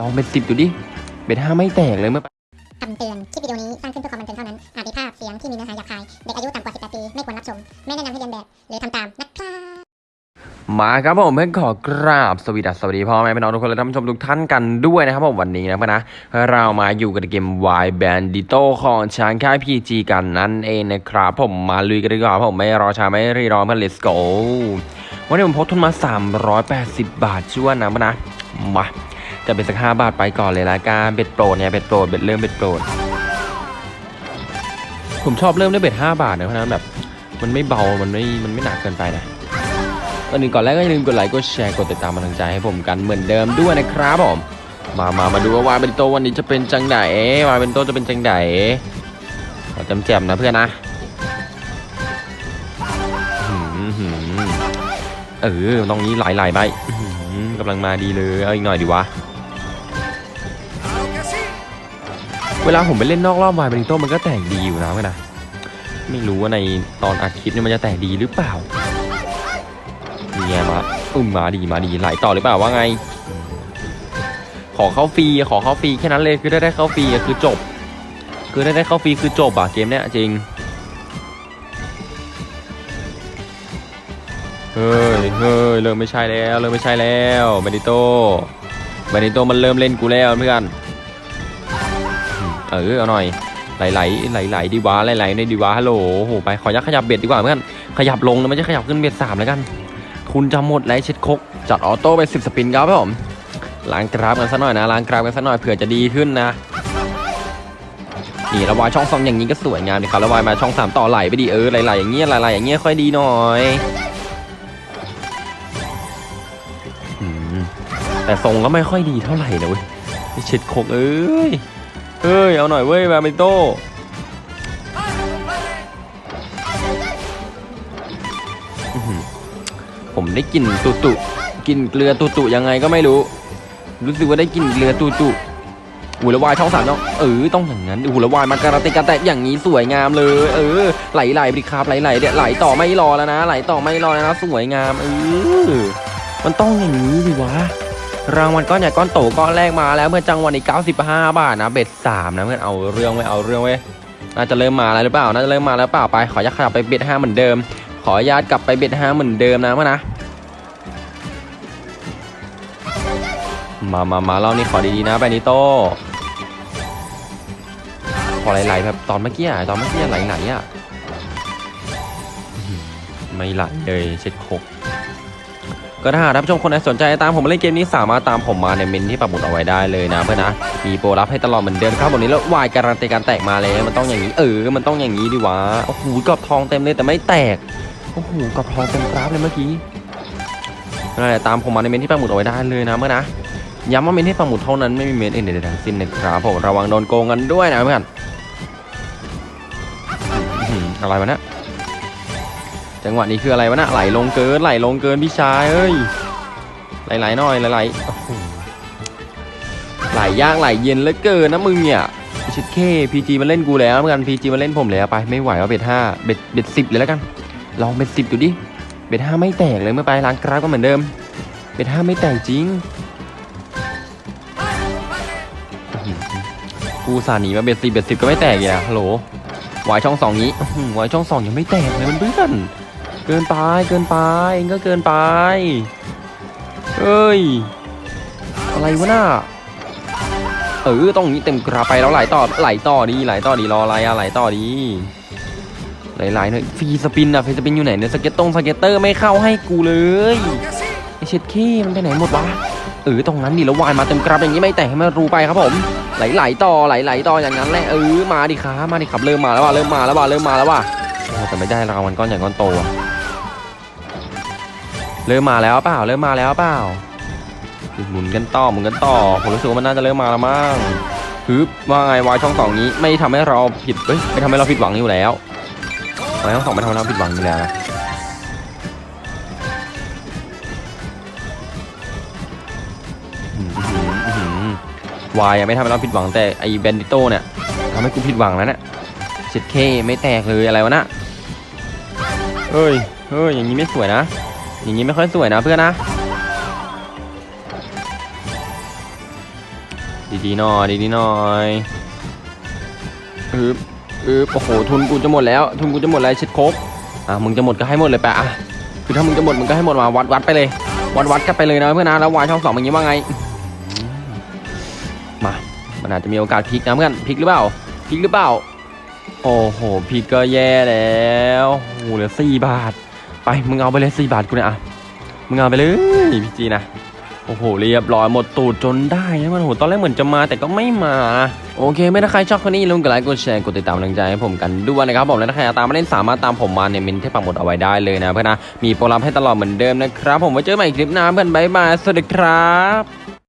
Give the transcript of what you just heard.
ลองเป็นสิบดูดิเบ็ดห้าไม่แตกเลยเมื่อคำเตือน คลิปวิดีโอนี้สร้างขึ้นเพื่อความบันเทิงเท่านั้น อาจมีภาพเสียงที่มีเนื้อหาหยาบคาย เด็กอายุต่ำกว่า 18 ปี ไม่ควรรับชม ไม่แนะนำให้เรียนแบบ หรือทำตามนะครับ มาครับผมเพื่อนขอกราบสวัสดีสวัสดีพ่อแม่พี่น้องทุกคนและท่านผู้ชมทุกท่านกันด้วยนะครับผมวันนี้นะเพื่อนนะ เรามาอยู่กับเกม Y Bandito ของช้างค่าย PG กันนั่นเองนะครับผมมาลุยกันดีกว่าผมไม่รอช้าไม่รีรอเพื่อน let's go วันนี้ผมพกทุนมา 380 บาทถ้วนนะเพื่อนนะมา จะเป็นสัก5บาทไปก่อนเลยละกัน bet โปรดเนี่ย bet โปรด bet เริ่ม bet โปรด ผมชอบเริ่มด้วย bet 5บาทนะเพราะนั้นแบบมันไม่เบา มันไม่ มันไม่หนักเกินไปนะก่อนอื่นก่อนแรกก็อย่าลืมกดไลค์ กดแชร์ กดติดตามมาทางใจให้ผมกันเหมือนเดิมด้วยนะครับผม มา มา มาดูว่า Wild Bandito วันนี้จะเป็นจังได Wild Bandito จะเป็นจังไดเราจำแจมนะเพื่อนนะเออตรงนี้หลๆไปอื้อหือกำลังมาดีเลย เอาอีกหน่อยดีวะ เวลาผมไปเล่นนอกรอบวายบริโต้มันก็แตกดีอยู่นะเพื่นะ ไม่รู้ว่าในตอนอัดคลิปนี่มันจะแตกดีหรือเปล่านี่ไงมาอุ้มมาดีมาดีไหลต่อหรือเปล่าว่าไง ขอเข้าฟรีขอเข้าฟรีแค่นั้นเลยคือได้ได้เข้าฟรีคือจบ คือได้ได้เข้าฟรีคือจบอะเกมเนี้ยจริงเฮ้ยเฮ้ยเริ่มไม่ใช่แล้วเริ่มไม่ใช่แล้วเบนิโต้บนิโต้มันเริ่มเล่นกูแล้วเพื่อน เออเอาหน่อยไหลไหลไหลไหลดีวะไหลไหลในดีวะฮัลโหลโอ้โหไปขอยักขยับเบ็ดดีกว่าเพื่อนขยับลงนะไม่ใช่ขยับขึ้นเบ็ดสามแล้วกัน ทุนจะหมดแล้วเช็ดคกจัดออโต้ไปสิบสปินครับผมล้างกราฟกันสักหน่อยนะล้างกราฟกันสักหน่อยเผื่อจะดีขึ้นนะนี่ระวายช่องสองอย่างนี้ก็สวยงามดีครับระวายมาช่องสามต่อไหลไปดีเออไหลไหลอย่างเงี้ยไหลไหลอย่างเงี้ยค่อยดีหน่อยแต่ทรงก็ไม่ค่อยดีเท่าไหร่นะเว้ยเช็ดคกเอ้ย เฮ้ย เอาหน่อยเว้ยมาเมนโต้ผมได้กลิ่นตุตุกลิ่นเกลือตุตุยังไงก็ไม่รู้ รู้สึกว่าได้กลิ่นเกลือตุตุหูละวายช่องสามต้องเออต้องอย่างนั้นหูละวายมาการันตีการแตะอย่างนี้สวยงามเลย เออไหลไหลไปดิครับไหลไหลเดี๋ยวไหลต่อไม่รอแล้วนะ ไหลต่อไม่รอแล้วนะ สวยงามเออมันต้องอย่างนี้ดิวะ รางวัลก้อนใหญ่ก้อนโตก้อนแรกมาแล้วเมื่อจังวะนี้95 บาทนะเบ็ดสามนะเพื่อนเอาเรื่องไว้เอาเรื่องไว้น่าจะเริ่มมาแล้วหรือเปล่าน่าจะเริ่มมาแล้วเปล่าไปขออนุญาตขยับไปเบ็ดห้าเหมือนเดิม ขออนุญาตกลับไปเบ็ดห้าเหมือนเดิมนะเพื่อนนะมามามาเล่านี่ขอดีๆนะไปนิโต้ขอไหลๆแบบตอนเมื่อกี้อะตอนเมื่อกี้ไหลๆอะอื้อหือไม่ไหลเลยเช็ดโคก ก็ถ้าหากท่านผู้ชมคนไหนสนใจตามผมมาเล่นเกมนี้สามารถตามผมมาในเมนที่ปักหมุดเอาไว้ได้เลยนะเพื่อนนะ มีโปรรับให้ตลอดเหมือนเดิมครับวันนี้แล้ววายการันตีการแตกมาเลยมันต้องอย่างนี้เออ มันต้องอย่างนี้ดิวะโอ้โหกรอบทองเต็มเลยแต่ไม่แตกโอ้โหกรอบทองเต็มกราฟเลยเมื่อกี้นั่นแหละตามผมมาในเมนที่ปักหมุดเอาไว้ได้เลยนะเมื่อนนะย้ำว่าเม้นที่ปักหมุดเท่านั้นไม่มีเม้นอื่นใดทั้งสิ้นนะครับผมระวังโดนโกงกันด้วยนะเพื่อนอะไรวะเนี่ย จังหวะนี้คืออะไรวะนะไหลลงเกินไหลลงเกินพี่ชายเอ้ยไหลๆหน่อยไหลๆไหลยากไหลเย็นเหลือเกินนะมึงเนี่ยชิดเค PG มาเล่นกูแล้วเหมือนกัน PG มาเล่นผมแล้วไปไม่ไหวว่า bet ห้า bet bet สิบเลยแล้วกัน ลอง bet สิบดูดิเบ็ดห้าไม่แตกเลยเมื่อไปล้างกราฟก็เหมือนเดิม เบ็ดห้าไม่แตกจริงกูสาหนีมาเบ็ดสิบเบ็ดสิบก็ไม่แตกอีกอะฮัลโหลวายช่องสองนี้อื้อหือวายช่องสองยังไม่แตกเลยมันเพื่อน เกินไปเกินไปเองก็เกินไปเอ้ย อะไรวะน่าเออต้องนี้เต็มกราไปแล้วไหลต่อไหลต่อดีไหลต่อดีรออะไรอะไหลต่อดีไหลๆหน่อยฟรีสปินอะฟรีสปินอยู่ไหนเนี่ยสเก็ตตรงสเก็ตเตอร์ไม่เข้าให้กูเลยไอเช็ดขี้มันไปไหนหมดวะเออตรงนั้นดิแล้ววายมาเต็มกราอย่างนี้ไม่แต่ให้มันรู้ไปครับผมไหลๆต่อไหลๆต่ออย่างนั้นแหละเออมาดิครับมาดิครับเริ่มมาแล้วว่ะเริ่มมาแล้วว่ะเริ่มมาแล้วว่ะแต่ไม่ได้รางวัลก้อนใหญ่ก้อนโตอะ เริ่มมาแล้วเปล่าเริ่มมาแล้วเปล่าหมุนกันต่อหมุนกันต่อผมรู้สึกว่ามันน่าจะเริ่มมาแล้วมั้งฮึบว่าไงวายช่องสองนี้ไม่ทำให้เราผิดเอ้ยไม่ทำให้เราผิดหวังอยู่แล้ววายช่องสองไม่ทำให้เราผิดหวังอยู่แล้ววายไม่ทำให้เราผิดหวังแต่ไอ้แบนดิโต้เนี่ยทำให้กูผิดหวังแล้วเนี่ยเจ็ดเคไม่แตกเลยอะไรวะนะเฮ้ยเฮ้ยอย่างนี้ไม่สวยนะ อย่างนี้ไม่ค่อยสวยนะเพื่อนนะ ดีๆหน่อยดีๆหน่อยอึบอึบโอ้โหทุนกูจะหมดแล้ว ทุนกูจะหมดแล้วเช็ดโคกอะมึงจะหมดก็ให้หมดเลยไปอะคือถ้ามึงจะหมดมึงก็ให้หมดมาวัดวัดไปเลย วัดวัดกันไปเลยนะเพื่อนนะแล้ววายช่องสองอย่างงี้ว่าไงมมามันอาจจะมีโอกาสพลิกนะเพื่อนพลิกหรือเปล่าพลิกหรือเปล่า โอ้โหพลิกก็แย่แล้วโอ้โหเหลือสี่บาท ไปมึงเอาไปเลยสี่บาทกูเนี่ยอะมึงเอาไปเลยพี่จีนะโอ้โหเรียบร้อยหมดตูดจนได้นะมันโหตอนแรกเหมือนจะมาแต่ก็ไม่มา โอเค ไม่ถ้าใครชอบคนนี้อย่าลืมกดไลค์กดแชร์กดติดตามกำลังใจให้ผมกันด้วยนะครับผมและถ้าใครอยากตามมาเล่นสามารถตามผมมาเนี่ยมินที่ปักหมดเอาไว้ได้เลยนะเพื่อนนะมีโปรแกรมให้ตลอดเหมือนเดิมนะครับ ผมไว้เจอกันใหม่คลิปหน้าเพื่อนบายบายสวัสดีครับ